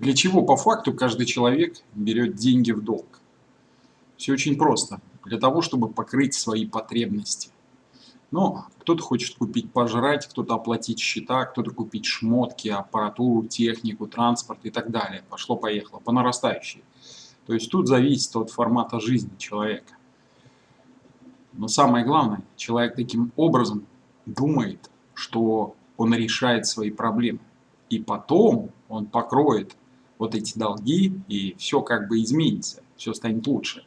Для чего по факту каждый человек берет деньги в долг? Все очень просто. Для того, чтобы покрыть свои потребности. Но кто-то хочет купить пожрать, кто-то оплатить счета, кто-то купить шмотки, аппаратуру, технику, транспорт и так далее. Пошло-поехало, по нарастающей. То есть тут зависит от формата жизни человека. Но самое главное, человек таким образом думает, что он решает свои проблемы. И потом он покроет вот эти долги, и все как бы изменится, все станет лучше.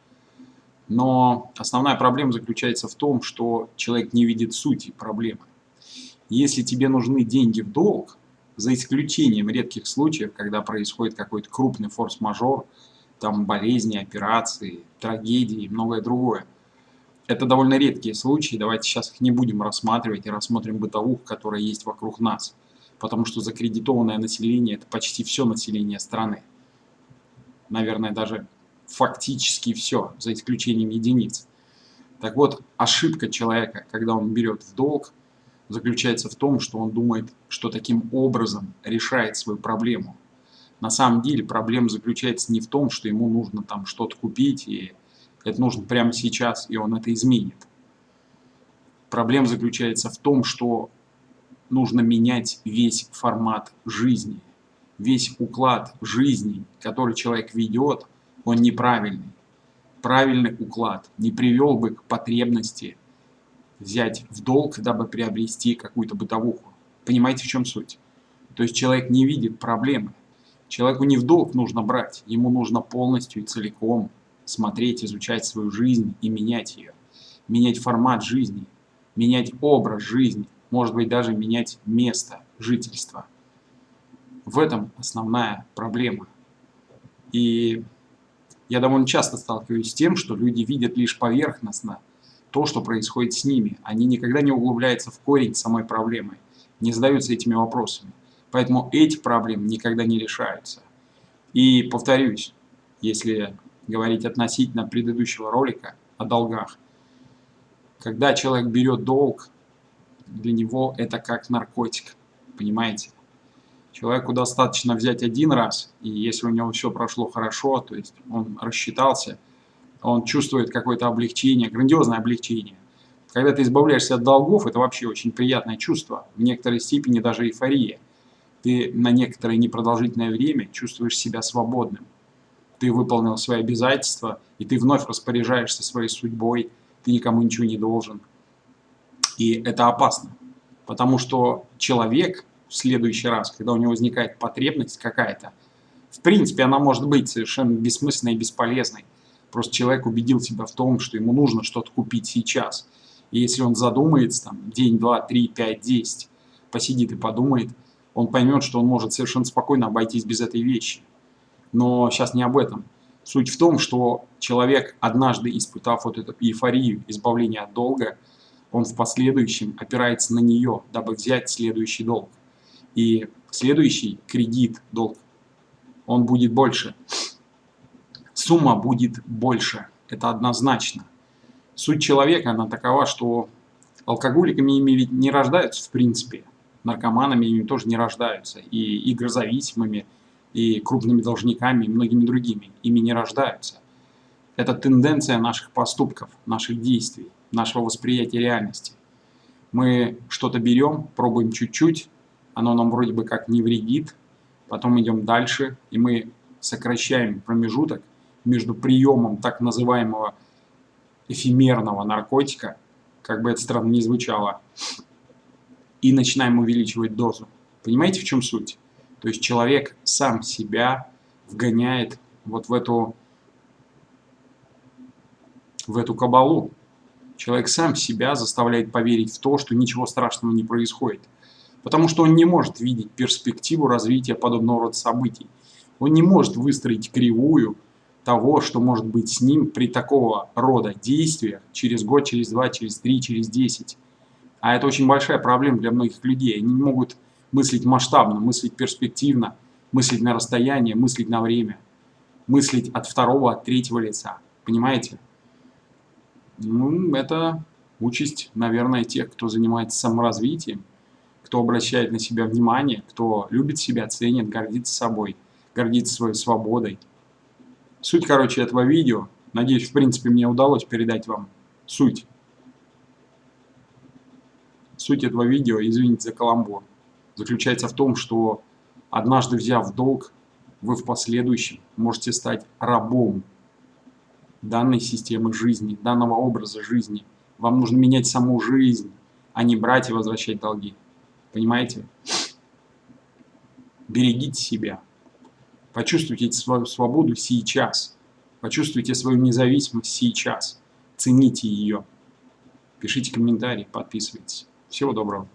Но основная проблема заключается в том, что человек не видит сути проблемы. Если тебе нужны деньги в долг, за исключением редких случаев, когда происходит какой-то крупный форс-мажор, там болезни, операции, трагедии и многое другое. Это довольно редкие случаи, давайте сейчас их не будем рассматривать и рассмотрим бытовух, которая есть вокруг нас. Потому что закредитованное население – это почти все население страны. Наверное, даже фактически все, за исключением единиц. Так вот, ошибка человека, когда он берет в долг, заключается в том, что он думает, что таким образом решает свою проблему. На самом деле проблема заключается не в том, что ему нужно там что-то купить, и это нужно прямо сейчас, и он это изменит. Проблема заключается в том, что нужно менять весь формат жизни, весь уклад жизни, который человек ведет – он неправильный. Правильный уклад не привел бы к потребности взять в долг, дабы приобрести какую-то бытовуху. Понимаете, в чем суть? То есть человек не видит проблемы. Человеку не в долг нужно брать, ему нужно полностью и целиком смотреть, изучать свою жизнь и менять ее. Менять формат жизни, менять образ жизни, может быть даже менять место жительства. В этом основная проблема. И я довольно часто сталкиваюсь с тем, что люди видят лишь поверхностно то, что происходит с ними. Они никогда не углубляются в корень самой проблемы, не задаются этими вопросами. Поэтому эти проблемы никогда не решаются. И повторюсь, если говорить относительно предыдущего ролика о долгах, когда человек берет долг, для него это как наркотик, понимаете? Человеку достаточно взять один раз, и если у него все прошло хорошо, то есть он рассчитался, он чувствует какое-то облегчение, грандиозное облегчение. Когда ты избавляешься от долгов, это вообще очень приятное чувство, в некоторой степени даже эйфория. Ты на некоторое непродолжительное время чувствуешь себя свободным. Ты выполнил свои обязательства, и ты вновь распоряжаешься своей судьбой, ты никому ничего не должен. И это опасно, потому что человек в следующий раз, когда у него возникает потребность какая-то, в принципе, она может быть совершенно бессмысленной и бесполезной. Просто человек убедил себя в том, что ему нужно что-то купить сейчас. И если он задумается, там, день, два, три, пять, десять, посидит и подумает, он поймет, что он может совершенно спокойно обойтись без этой вещи. Но сейчас не об этом. Суть в том, что человек, однажды испытав вот эту эйфорию избавления от долга, он в последующем опирается на нее, дабы взять следующий долг. И следующий кредит, долг, он будет больше. Сумма будет больше. Это однозначно. Суть человека, она такова, что алкоголиками ими ведь не рождаются в принципе. Наркоманами ими тоже не рождаются. И игрозависимыми, и крупными должниками, и многими другими. Ими не рождаются. Это тенденция наших поступков, наших действий, нашего восприятия реальности. Мы что-то берем, пробуем чуть-чуть, оно нам вроде бы как не вредит, потом идем дальше, и мы сокращаем промежуток между приемом так называемого эфемерного наркотика, как бы это странно ни звучало, и начинаем увеличивать дозу. Понимаете, в чем суть? То есть человек сам себя вгоняет вот в эту, в эту кабалу. Человек сам себя заставляет поверить в то, что ничего страшного не происходит потому что он не может видеть перспективу развития подобного рода событий. Он не может выстроить кривую того, что может быть с ним при такого рода действиях через год, через два, через три, через десять. А это очень большая проблема для многих людей. Они не могут мыслить масштабно, мыслить перспективно, мыслить на расстояние, мыслить на время, мыслить от второго, от третьего лица. Понимаете? Ну, это участь, наверное, тех, кто занимается саморазвитием кто обращает на себя внимание, кто любит себя, ценит, гордится собой, гордиться своей свободой. Суть, короче, этого видео, надеюсь, в принципе, мне удалось передать вам суть. Суть этого видео, извините за каламбур, заключается в том, что однажды взяв долг, вы в последующем можете стать рабом данной системы жизни, данного образа жизни. Вам нужно менять саму жизнь, а не брать и возвращать долги. Понимаете? Берегите себя. Почувствуйте свою свободу сейчас. Почувствуйте свою независимость сейчас. Цените ее. Пишите комментарии, подписывайтесь. Всего доброго.